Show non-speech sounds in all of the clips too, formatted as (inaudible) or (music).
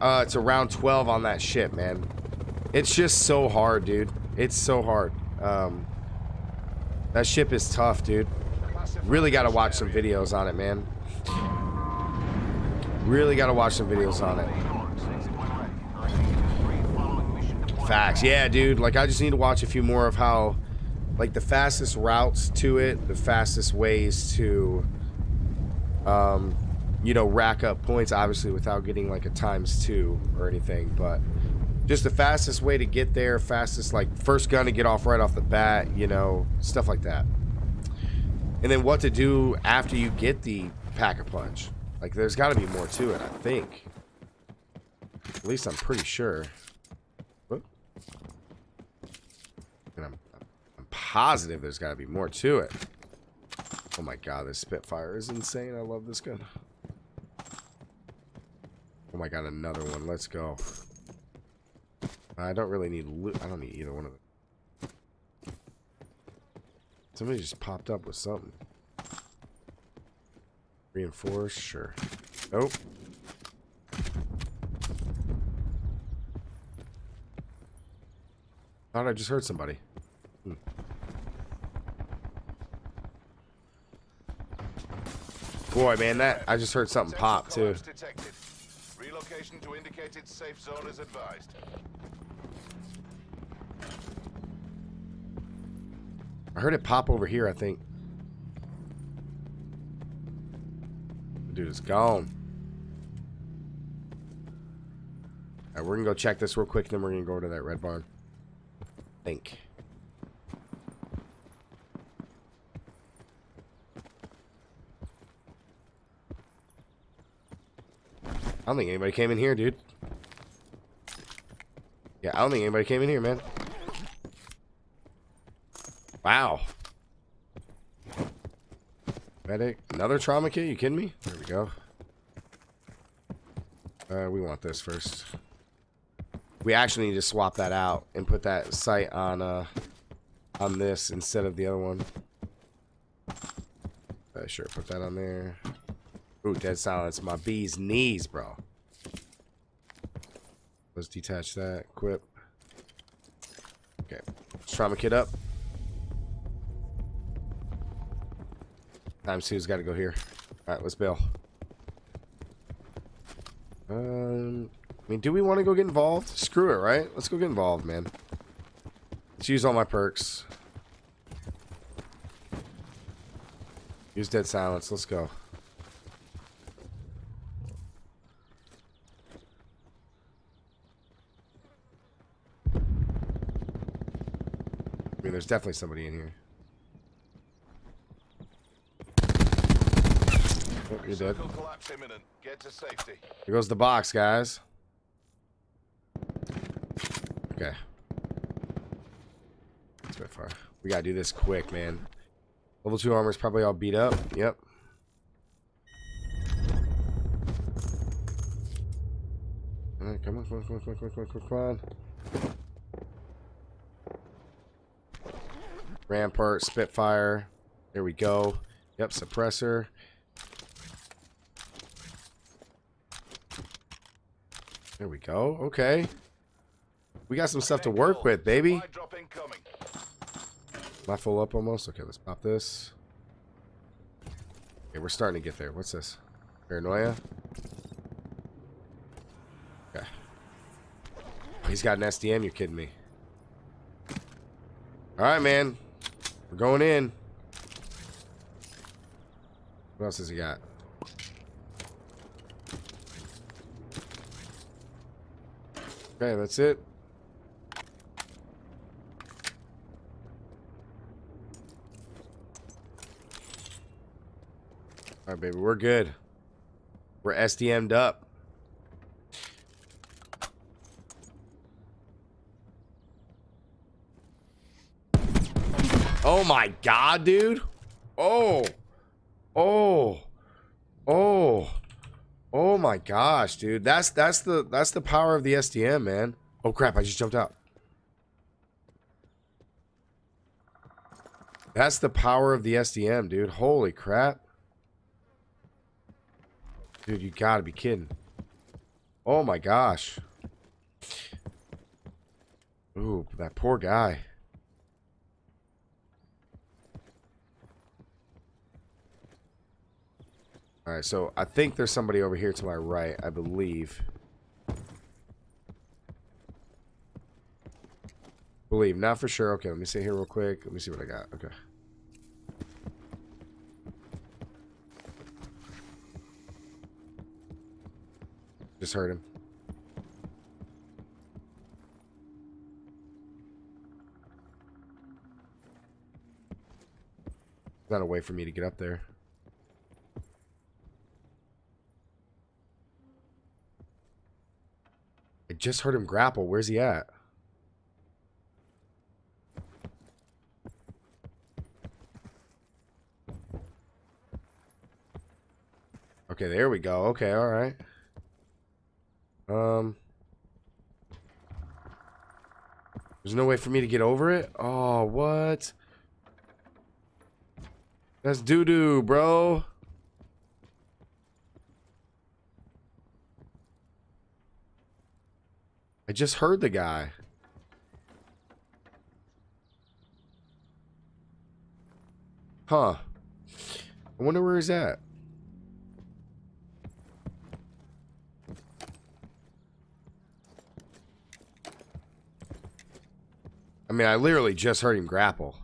uh, it's around 12 on that ship, man. It's just so hard, dude. It's so hard. Um, that ship is tough, dude. Really got to watch some videos on it, man. Really got to watch some videos on it. Facts. Yeah, dude. Like, I just need to watch a few more of how, like, the fastest routes to it, the fastest ways to, um, you know, rack up points, obviously, without getting, like, a times two or anything. But just the fastest way to get there, fastest, like, first gun to get off right off the bat, you know, stuff like that. And then what to do after you get the pack-a-punch. Like, there's got to be more to it, I think. At least I'm pretty sure. And I'm, I'm positive there's got to be more to it. Oh my god, this Spitfire is insane. I love this gun. Oh my god, another one. Let's go. I don't really need loot. I don't need either one of them. Somebody just popped up with something. Reinforce, sure. Nope. Thought I just heard somebody. Hmm. Boy, man, that I just heard something pop too. Relocation to indicated safe zone is advised. I heard it pop over here, I think. Dude is gone. Alright, we're gonna go check this real quick, and then we're gonna go to that red barn think. Don't think anybody came in here, dude. Yeah, I don't think anybody came in here, man. Wow. Medic. Another trauma kit? You kidding me? There we go. Uh, we want this first. We actually need to swap that out and put that sight on uh on this instead of the other one. Uh, sure, put that on there. Ooh, dead silence. My bee's knees, bro. Let's detach that. Equip. Okay. Trauma kit up. Times two's got to go here. All right, let's bail. Um, I mean, do we want to go get involved? Screw it, right? Let's go get involved, man. Let's use all my perks. Use dead silence. Let's go. Definitely somebody in here. Oh, you're dead. Here goes the box, guys. Okay. That's by far. We gotta do this quick, man. Level 2 armor is probably all beat up. Yep. Alright, come on, come on, come on, come on, come on, come on, come on. Rampart, Spitfire. There we go. Yep, suppressor. There we go. Okay. We got some stuff to work with, baby. Am I full up almost? Okay, let's pop this. Okay, we're starting to get there. What's this? Paranoia? Okay. Oh, he's got an SDM, you're kidding me. Alright, man. We're going in. What else has he got? Okay, that's it. All right, baby, we're good. We're SDM'd up. Oh my god, dude. Oh. Oh. Oh. Oh my gosh, dude. That's that's the that's the power of the SDM, man. Oh crap, I just jumped out. That's the power of the SDM, dude. Holy crap. Dude, you gotta be kidding. Oh my gosh. Ooh, that poor guy. Alright, so I think there's somebody over here to my right, I believe. Believe, not for sure. Okay, let me see here real quick. Let me see what I got. Okay. Just heard him. Not a way for me to get up there. Just heard him grapple. Where's he at? Okay, there we go. Okay, all right. Um, there's no way for me to get over it. Oh, what? That's doo doo, bro. I just heard the guy. Huh. I wonder where he's at. I mean, I literally just heard him grapple.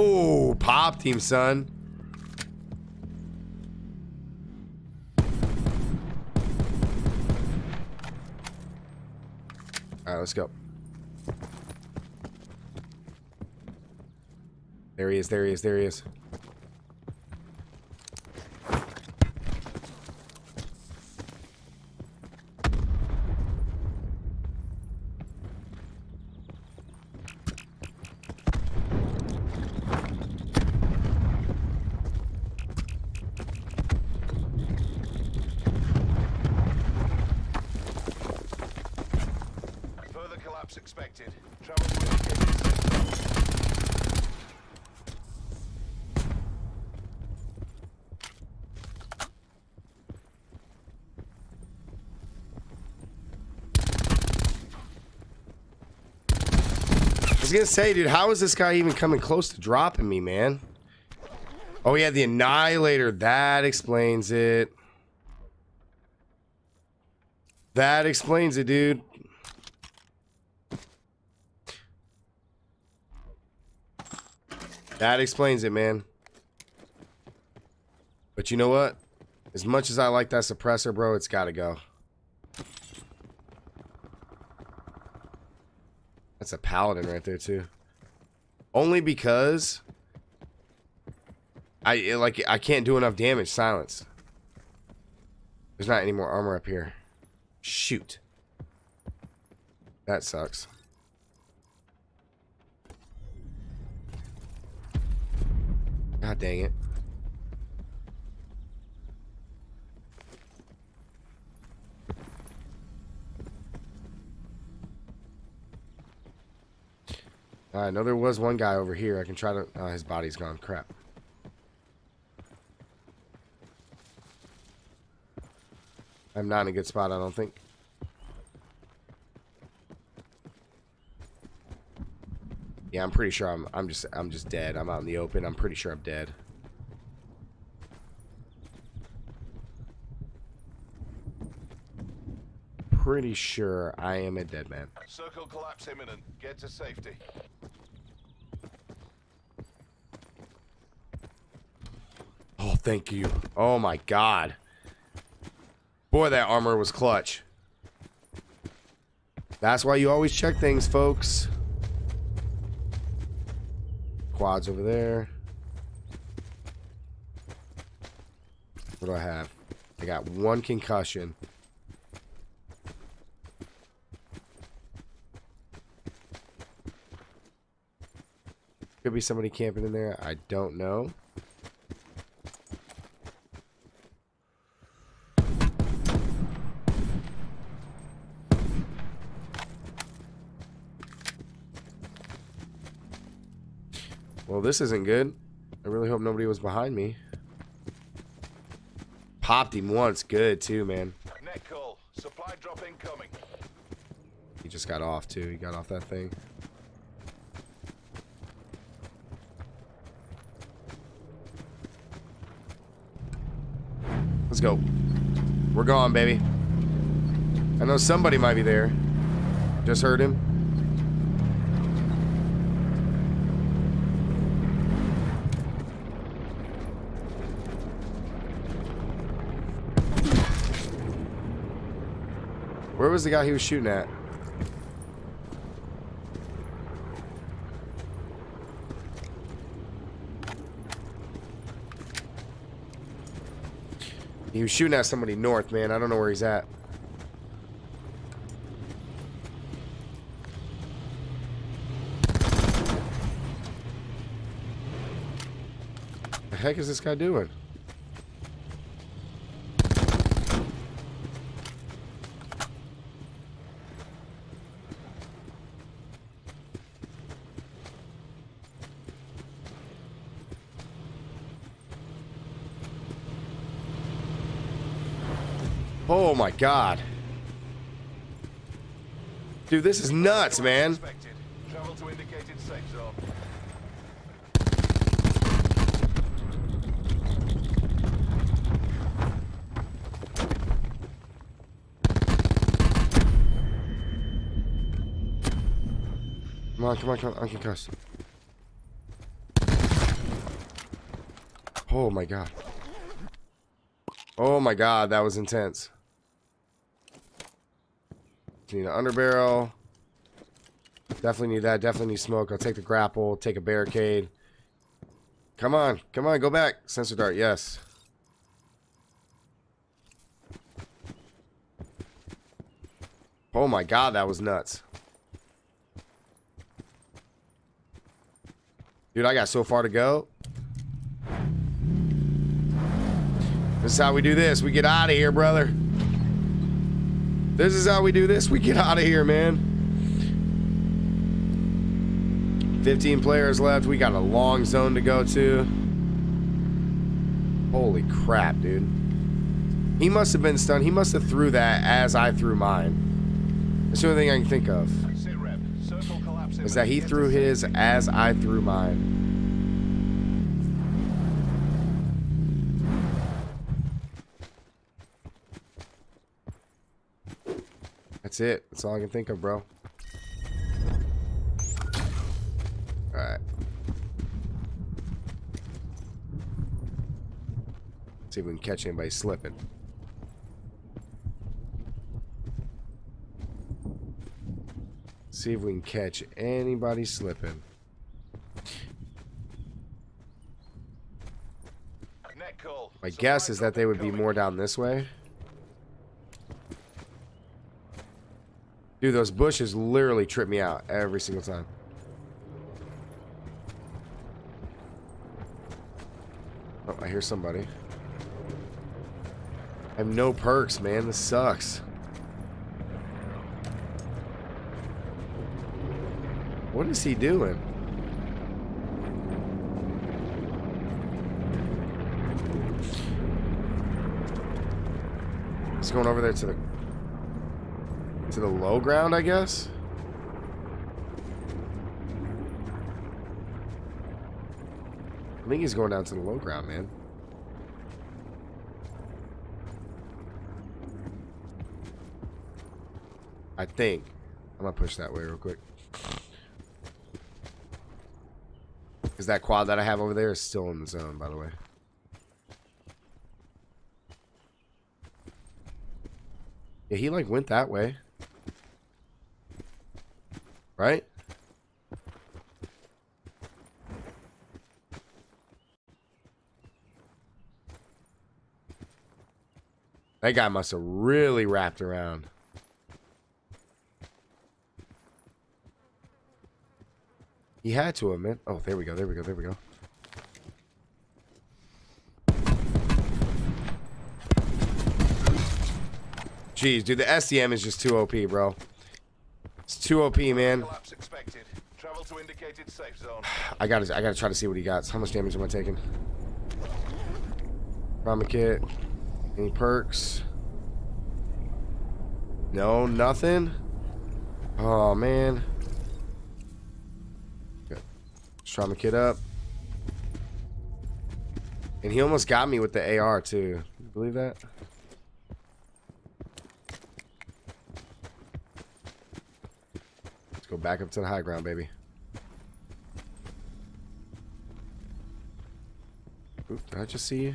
Oh, pop team, son. All right, let's go. There he is, there he is, there he is. Further collapse expected. Travel I was gonna say, dude, how is this guy even coming close to dropping me, man? Oh, yeah, the Annihilator. That explains it. That explains it, dude. That explains it, man. But you know what? As much as I like that suppressor, bro, it's gotta go. That's a paladin right there too. Only because I like I can't do enough damage. Silence. There's not any more armor up here. Shoot. That sucks. God dang it. Uh, I know there was one guy over here. I can try to... Oh, his body's gone. Crap. I'm not in a good spot, I don't think. Yeah, I'm pretty sure I'm I'm just I'm just dead. I'm out in the open. I'm pretty sure I'm dead. Pretty sure I am a dead man. Circle collapse imminent. Get to safety. Oh, thank you. Oh my god. Boy, that armor was clutch. That's why you always check things, folks. Quads over there. What do I have? I got one concussion. Could be somebody camping in there. I don't know. This isn't good. I really hope nobody was behind me. Popped him once. Good, too, man. Net call. Supply drop incoming. He just got off, too. He got off that thing. Let's go. We're gone, baby. I know somebody might be there. Just heard him. Was the guy he was shooting at? He was shooting at somebody north, man. I don't know where he's at. The heck is this guy doing? Oh my god. Dude, this is nuts, man. Come on, come on, come on. I can cuss. Oh my god. Oh my god, that was intense. Need an underbarrel. Definitely need that. Definitely need smoke. I'll take the grapple. Take a barricade. Come on. Come on. Go back. Sensor dart. Yes. Oh my god, that was nuts. Dude, I got so far to go. This is how we do this. We get out of here, brother. This is how we do this. We get out of here, man. 15 players left. We got a long zone to go to. Holy crap, dude. He must have been stunned. He must have threw that as I threw mine. That's the only thing I can think of. Sit rep. Circle collapse Is that he threw his as I threw mine. That's it. That's all I can think of, bro. Alright. See if we can catch anybody slipping. See if we can catch anybody slipping. My guess is that they would be more down this way. Dude, those bushes literally trip me out every single time. Oh, I hear somebody. I have no perks, man. This sucks. What is he doing? He's going over there to the to the low ground, I guess. I think he's going down to the low ground, man. I think. I'm gonna push that way real quick. Because that quad that I have over there is still in the zone, by the way. Yeah, he like went that way. Right? That guy must have really wrapped around. He had to have. Oh, there we go, there we go, there we go. Jeez, dude, the SDM is just too OP, bro. It's too OP, man. Collapse expected. Travel to safe zone. (sighs) I gotta, I gotta try to see what he got. How much damage am I taking? Trauma kit. Any perks? No, nothing. Oh man. Good. Let's trauma kit up. And he almost got me with the AR too. You believe that? Go back up to the high ground, baby. Oop, did I just see you?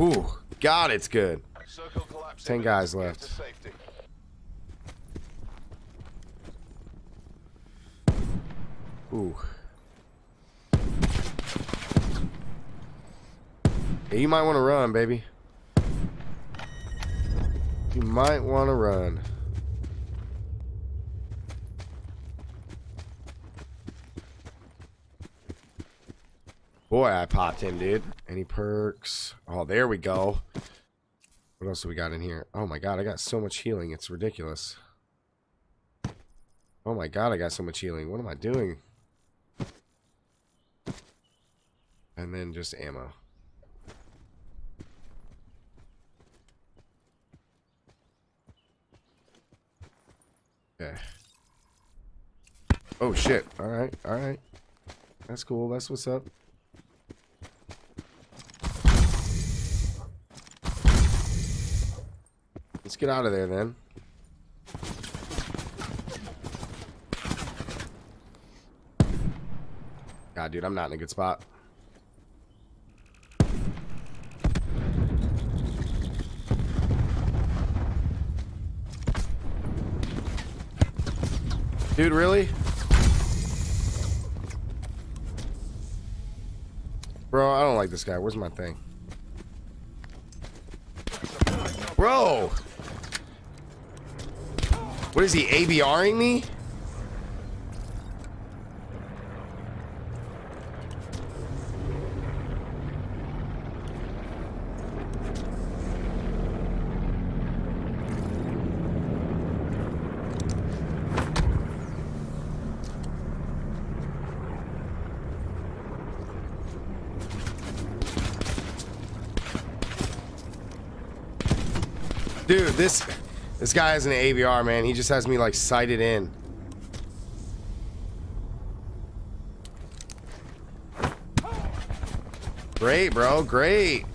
Ooh, God, it's good. Ten guys left. Ooh. Yeah, you might want to run, baby. You might want to run. Boy, I popped him, dude. Any perks? Oh, there we go. What else do we got in here? Oh my god, I got so much healing. It's ridiculous. Oh my god, I got so much healing. What am I doing? And then just ammo. Okay. Oh shit. Alright, alright. That's cool. That's what's up. Let's get out of there then. God, dude, I'm not in a good spot. Dude, really? Bro, I don't like this guy. Where's my thing? Bro! What is he, ABRing me? Dude, this this guy has an ABR, man. He just has me like sighted in. Great, bro. Great.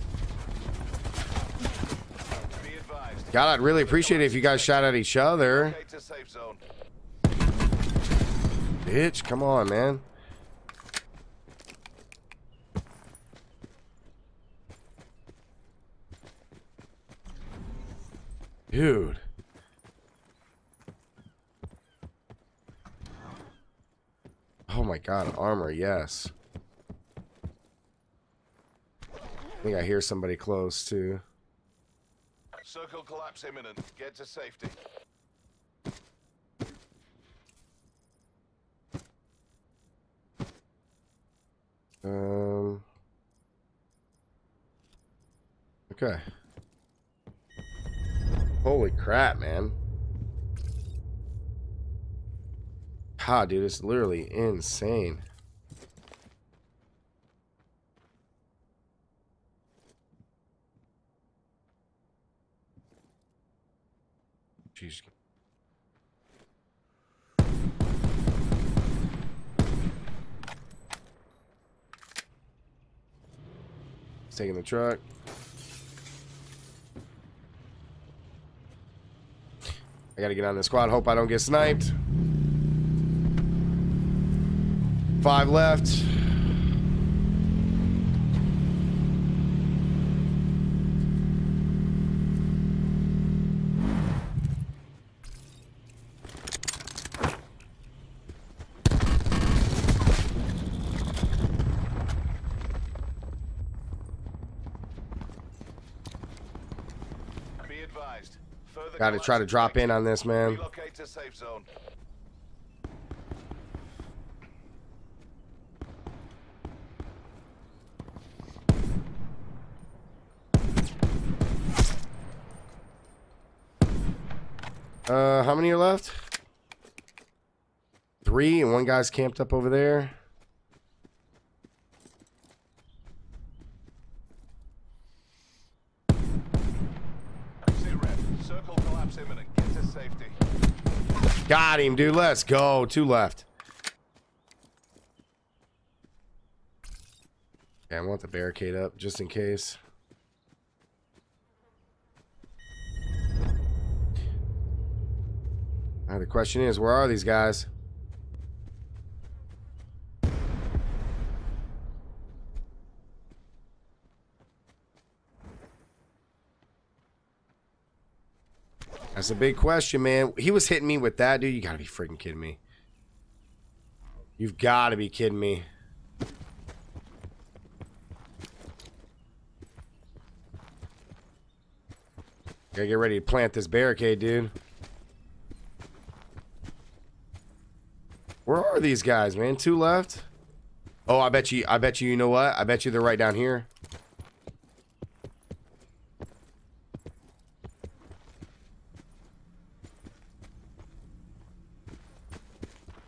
God, I'd really appreciate it if you guys shot at each other. Locate to safe zone. Bitch, come on, man. Dude. Oh my god, armor, yes. I think I hear somebody close too. Circle collapse imminent. Get to safety. Um. Okay. Holy crap, man. Ha, dude, it's literally insane. Jeez. He's taking the truck. I gotta get on the squad. Hope I don't get sniped. Five left. Be advised. Further Gotta try to drop in on this, man. Relocate to safe zone. Uh, how many are left? Three, and one guy's camped up over there. Circle collapse imminent. Get to safety. Got him, dude. Let's go. Two left. Okay, I want the barricade up just in case. Now the question is, where are these guys? That's a big question, man. He was hitting me with that, dude. You gotta be freaking kidding me. You've gotta be kidding me. Gotta get ready to plant this barricade, dude. Where are these guys, man? Two left? Oh, I bet you, I bet you, you know what? I bet you they're right down here.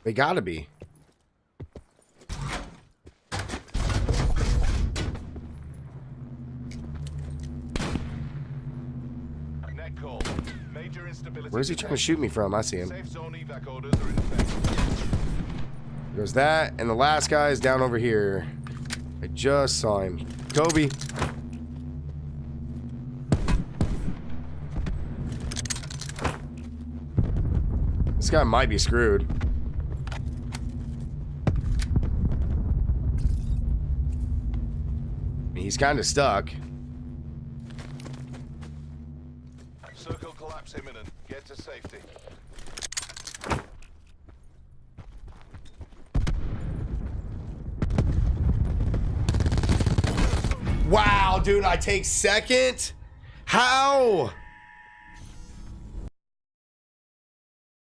They gotta be. Where's he trying to shoot me from? I see him. There's that, and the last guy is down over here. I just saw him. Kobe. This guy might be screwed. He's kind of stuck. Circle collapse imminent. Get to safety. Wow, dude, I take second? How?